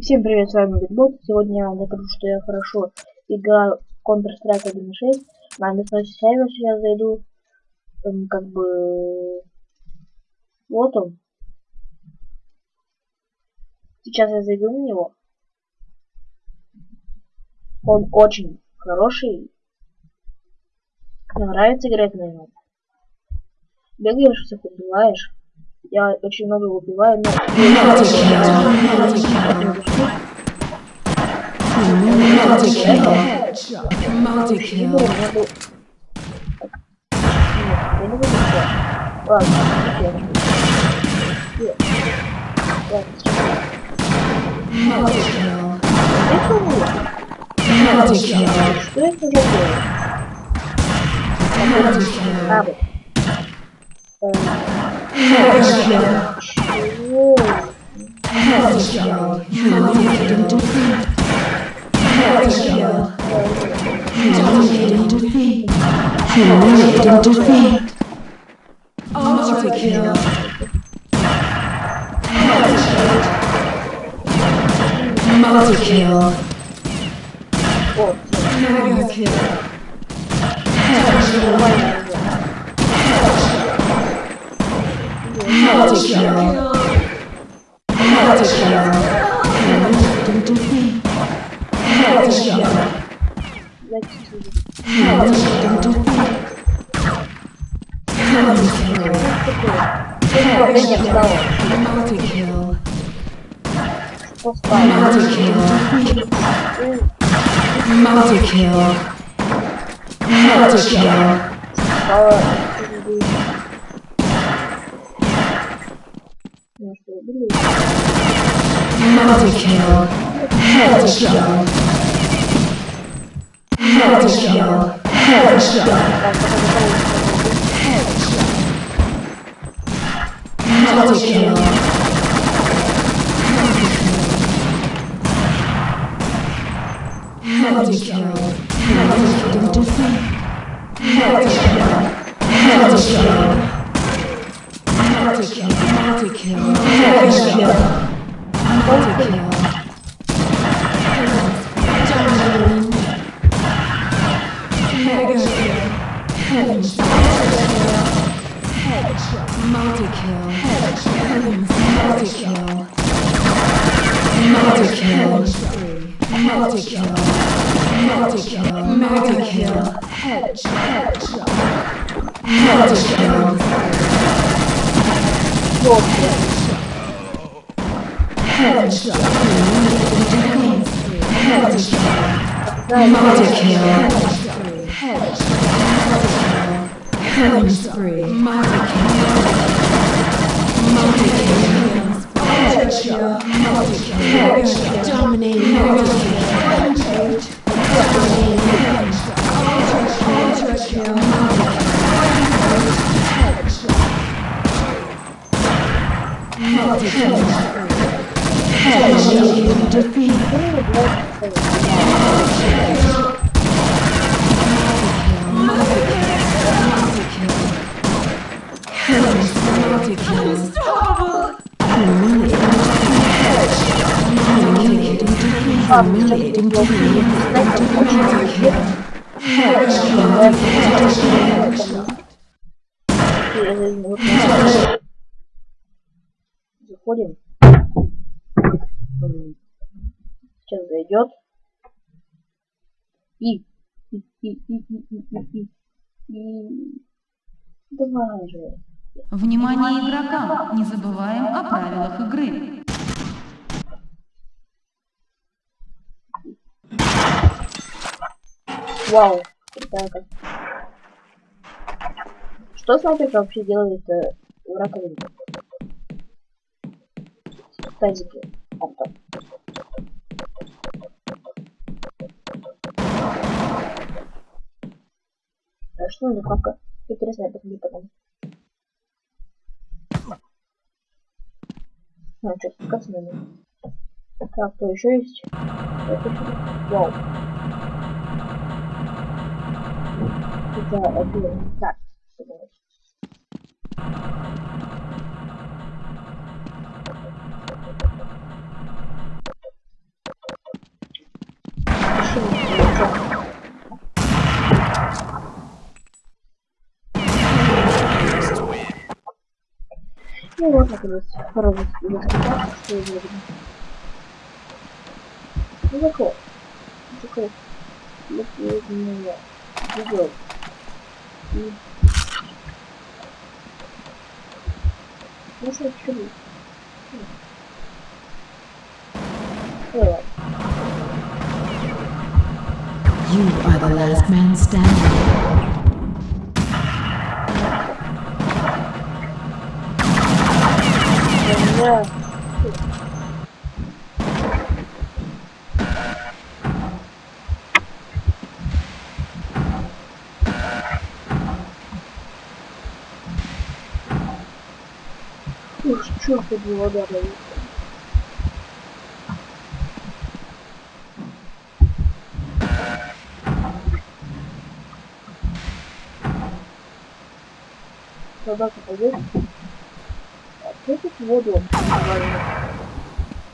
Всем привет, с вами Битбот. Сегодня я вам покажу, что я хорошо играю в Counter-Strike 1.6. На достаточно сервер сейчас зайду. Там, как бы... Вот он. Сейчас я зайду в него. Он очень хороший. Мне нравится играть на нем. Бегаешь, всех убиваешь. Я очень много убиваю, но... Что это за дело? А, вот. Headshot. Headshot. Headshot. Humiliating defeat. Multi-kill. Headshot. Multi-kill. Attention. is Attention. Attention. Multi-kill. Multi-kill. Multi-kill. Multi-kill. Headshot. Multi-kill. Headshot. Headshot. Multi-kill. Headshot. Headshot. Headshot. Headshot. Multi-kill. Multi-kill. Multi-kill. Headshot. Multi-kill. Dominating. Mega kill. Headshot. Multi-kill. Multi-kill. Multi-kill. Multi-kill. Multi-kill. Mega kill. Headshot. Multi-kill. Your headshot. Headshot. Headshot. Monster kill. Headshot. Killing spree. Monster kill. Monster kill. Headshot. Headshot. Dominating. Headshot. Humiliating defeat. Заходим. Сейчас зайдет. И. И, и, и, и, и, и, и. Давай же. Внимание игрокам! Не забываем о правилах игры. Вау. Крутая как. Что снайперка вообще делает э, в раковине? Авто. А что за кнопка? Интересно, я посмотрю потом. А, что, спускаться надо? Так, кто еще есть? Это что? Вау. Это один. Так, Ну вот так вот сразу что удобно. Ну так вот. Такой. Вот вот меня. Идет. Ну что, чего? You are the last man standing. Ух, черт, это вода дает. Собака пойдет. А кто тут воду?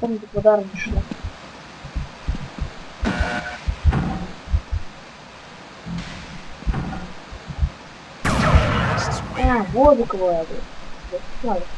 Там тут вода раньше. А, воду кладут.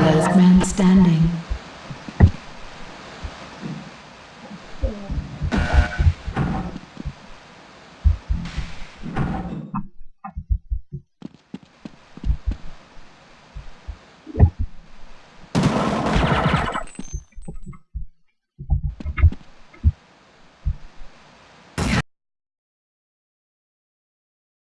last man standing.